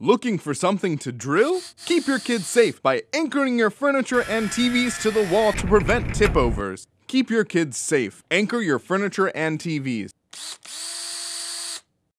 Looking for something to drill? Keep your kids safe by anchoring your furniture and TVs to the wall to prevent tip overs. Keep your kids safe. Anchor your furniture and TVs.